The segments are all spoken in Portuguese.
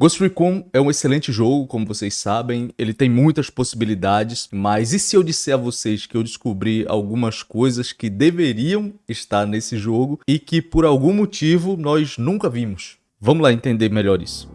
Ghost Recon é um excelente jogo, como vocês sabem, ele tem muitas possibilidades, mas e se eu disser a vocês que eu descobri algumas coisas que deveriam estar nesse jogo e que por algum motivo nós nunca vimos? Vamos lá entender melhor isso.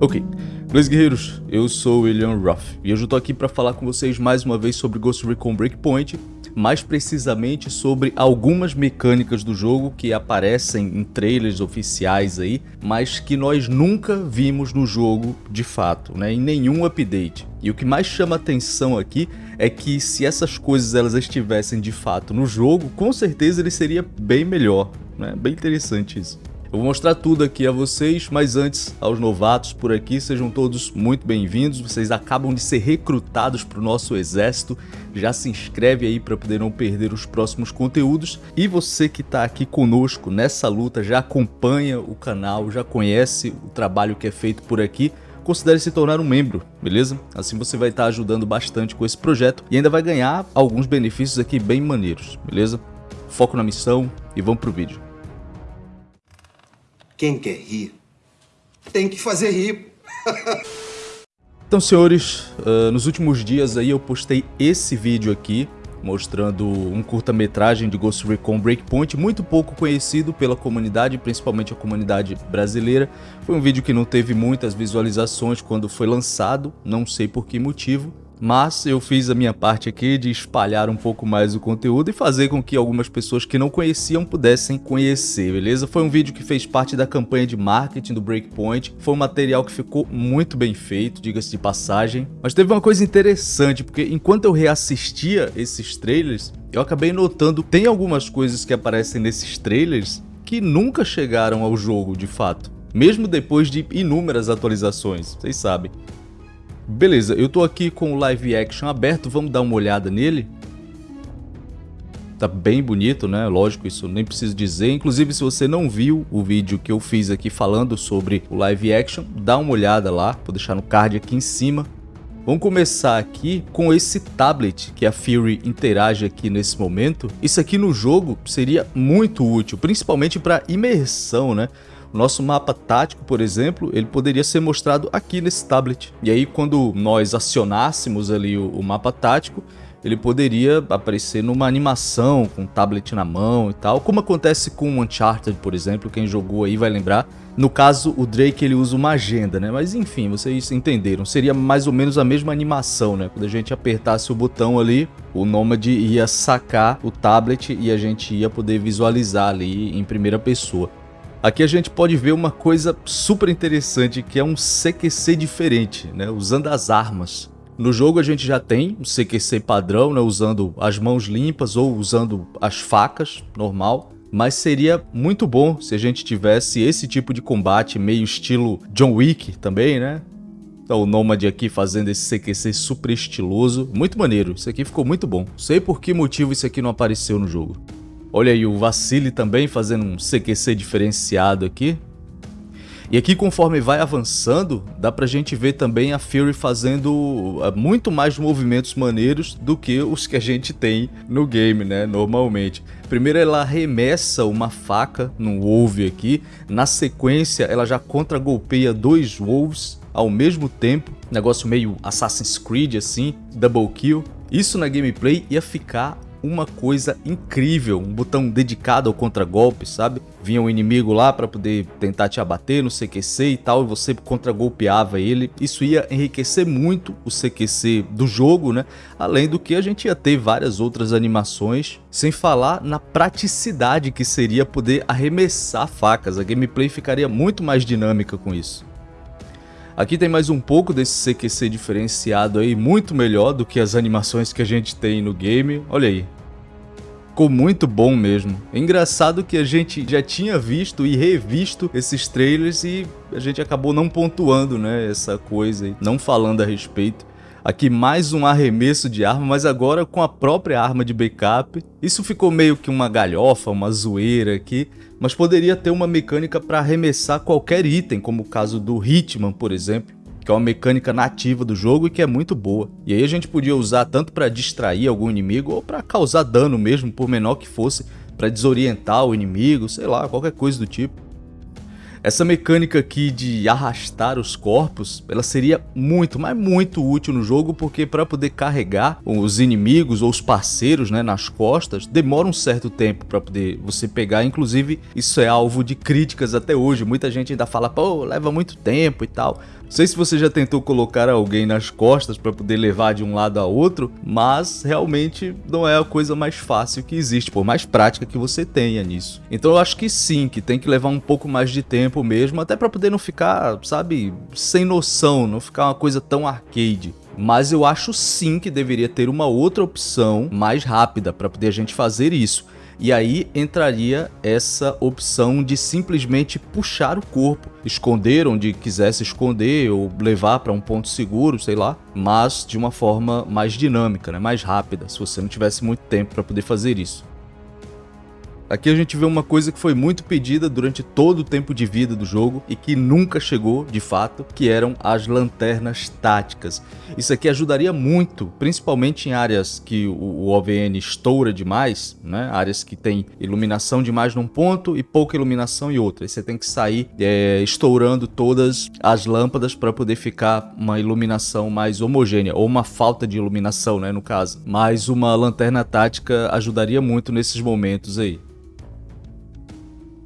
Ok, Beleza guerreiros, eu sou o William Ruff e hoje eu tô aqui para falar com vocês mais uma vez sobre Ghost Recon Breakpoint, mais precisamente sobre algumas mecânicas do jogo que aparecem em trailers oficiais aí, mas que nós nunca vimos no jogo de fato, né, em nenhum update. E o que mais chama atenção aqui é que se essas coisas elas estivessem de fato no jogo, com certeza ele seria bem melhor, né, bem interessante isso. Eu vou mostrar tudo aqui a vocês, mas antes, aos novatos por aqui, sejam todos muito bem-vindos. Vocês acabam de ser recrutados para o nosso exército. Já se inscreve aí para poder não perder os próximos conteúdos. E você que está aqui conosco nessa luta, já acompanha o canal, já conhece o trabalho que é feito por aqui, considere se tornar um membro, beleza? Assim você vai estar ajudando bastante com esse projeto e ainda vai ganhar alguns benefícios aqui bem maneiros, beleza? Foco na missão e vamos pro vídeo. Quem quer rir, tem que fazer rir. então, senhores, uh, nos últimos dias aí eu postei esse vídeo aqui, mostrando um curta-metragem de Ghost Recon Breakpoint, muito pouco conhecido pela comunidade, principalmente a comunidade brasileira. Foi um vídeo que não teve muitas visualizações quando foi lançado, não sei por que motivo, mas eu fiz a minha parte aqui de espalhar um pouco mais o conteúdo e fazer com que algumas pessoas que não conheciam pudessem conhecer, beleza? Foi um vídeo que fez parte da campanha de marketing do Breakpoint, foi um material que ficou muito bem feito, diga-se de passagem, mas teve uma coisa interessante, porque enquanto eu reassistia esses trailers, eu acabei notando tem algumas coisas que aparecem nesses trailers que nunca chegaram ao jogo de fato, mesmo depois de inúmeras atualizações, vocês sabem. Beleza, eu tô aqui com o live action aberto, vamos dar uma olhada nele. Tá bem bonito, né? Lógico, isso nem preciso dizer. Inclusive, se você não viu o vídeo que eu fiz aqui falando sobre o live action, dá uma olhada lá, vou deixar no card aqui em cima. Vamos começar aqui com esse tablet que a Fury interage aqui nesse momento. Isso aqui no jogo seria muito útil, principalmente para imersão, né? Nosso mapa tático, por exemplo, ele poderia ser mostrado aqui nesse tablet. E aí quando nós acionássemos ali o, o mapa tático, ele poderia aparecer numa animação com o tablet na mão e tal, como acontece com Uncharted, por exemplo, quem jogou aí vai lembrar. No caso, o Drake ele usa uma agenda, né? Mas enfim, vocês entenderam. Seria mais ou menos a mesma animação, né? Quando a gente apertasse o botão ali, o Nomad ia sacar o tablet e a gente ia poder visualizar ali em primeira pessoa. Aqui a gente pode ver uma coisa super interessante que é um CQC diferente, né, usando as armas. No jogo a gente já tem um CQC padrão, né, usando as mãos limpas ou usando as facas, normal. Mas seria muito bom se a gente tivesse esse tipo de combate meio estilo John Wick também, né? Então o Nomad aqui fazendo esse CQC super estiloso, muito maneiro, isso aqui ficou muito bom. Sei por que motivo isso aqui não apareceu no jogo. Olha aí o Vacile também fazendo um CQC diferenciado aqui. E aqui conforme vai avançando, dá pra gente ver também a Fury fazendo eh, muito mais movimentos maneiros do que os que a gente tem no game, né, normalmente. Primeiro ela arremessa uma faca num Wolf aqui, na sequência ela já contra-golpeia dois Wolves ao mesmo tempo, negócio meio Assassin's Creed assim, double kill. Isso na gameplay ia ficar uma coisa incrível, um botão dedicado ao contragolpe, sabe? Vinha um inimigo lá para poder tentar te abater no CQC e tal, e você contragolpeava ele. Isso ia enriquecer muito o CQC do jogo, né? Além do que a gente ia ter várias outras animações, sem falar na praticidade que seria poder arremessar facas. A gameplay ficaria muito mais dinâmica com isso. Aqui tem mais um pouco desse CQC diferenciado aí, muito melhor do que as animações que a gente tem no game. Olha aí. Ficou muito bom mesmo. É engraçado que a gente já tinha visto e revisto esses trailers e a gente acabou não pontuando, né, essa coisa aí, não falando a respeito. Aqui mais um arremesso de arma, mas agora com a própria arma de backup. Isso ficou meio que uma galhofa, uma zoeira aqui, mas poderia ter uma mecânica para arremessar qualquer item, como o caso do Hitman, por exemplo. que é uma mecânica nativa do jogo e que é muito boa. E aí a gente podia usar tanto para distrair algum inimigo ou para causar dano mesmo, por menor que fosse, para desorientar o inimigo, sei lá, qualquer coisa do tipo. Essa mecânica aqui de arrastar os corpos, ela seria muito, mas muito útil no jogo, porque para poder carregar os inimigos ou os parceiros né, nas costas, demora um certo tempo para poder você pegar, inclusive isso é alvo de críticas até hoje, muita gente ainda fala, pô, leva muito tempo e tal. Sei se você já tentou colocar alguém nas costas para poder levar de um lado a outro, mas realmente não é a coisa mais fácil que existe, por mais prática que você tenha nisso. Então eu acho que sim, que tem que levar um pouco mais de tempo mesmo, até para poder não ficar, sabe, sem noção, não ficar uma coisa tão arcade. Mas eu acho sim que deveria ter uma outra opção mais rápida para poder a gente fazer isso. E aí entraria essa opção de simplesmente puxar o corpo, esconder onde quisesse esconder ou levar para um ponto seguro, sei lá, mas de uma forma mais dinâmica, né? mais rápida, se você não tivesse muito tempo para poder fazer isso. Aqui a gente vê uma coisa que foi muito pedida durante todo o tempo de vida do jogo e que nunca chegou de fato, que eram as lanternas táticas. Isso aqui ajudaria muito, principalmente em áreas que o OVN estoura demais, né? áreas que tem iluminação demais num ponto e pouca iluminação em outra. E você tem que sair é, estourando todas as lâmpadas para poder ficar uma iluminação mais homogênea, ou uma falta de iluminação, né, no caso. Mas uma lanterna tática ajudaria muito nesses momentos aí.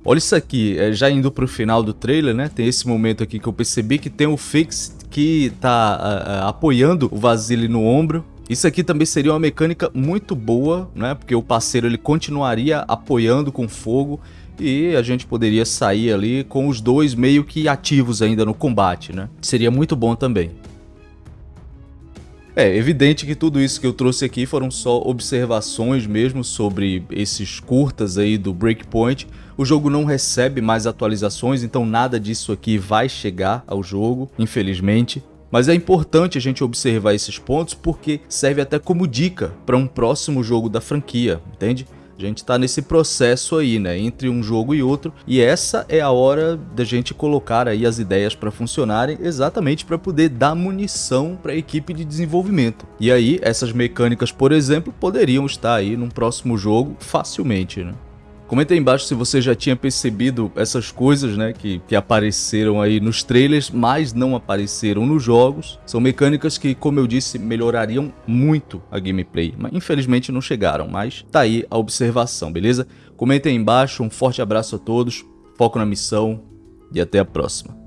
Olha isso aqui, é, já indo pro final do trailer, né? Tem esse momento aqui que eu percebi que tem o Fix que tá apoiando o Vasily no ombro. Isso aqui também seria uma mecânica muito boa, né? Porque o parceiro ele continuaria apoiando com fogo e a gente poderia sair ali com os dois meio que ativos ainda no combate, né? Seria muito bom também. É evidente que tudo isso que eu trouxe aqui foram só observações mesmo sobre esses curtas aí do Breakpoint. O jogo não recebe mais atualizações, então nada disso aqui vai chegar ao jogo, infelizmente. Mas é importante a gente observar esses pontos porque serve até como dica para um próximo jogo da franquia, entende? A gente está nesse processo aí, né, entre um jogo e outro, e essa é a hora da gente colocar aí as ideias para funcionarem, exatamente para poder dar munição para a equipe de desenvolvimento. E aí, essas mecânicas, por exemplo, poderiam estar aí num próximo jogo facilmente, né? Comenta aí embaixo se você já tinha percebido essas coisas, né, que, que apareceram aí nos trailers, mas não apareceram nos jogos. São mecânicas que, como eu disse, melhorariam muito a gameplay, mas infelizmente não chegaram, mas tá aí a observação, beleza? Comenta aí embaixo, um forte abraço a todos, foco na missão e até a próxima.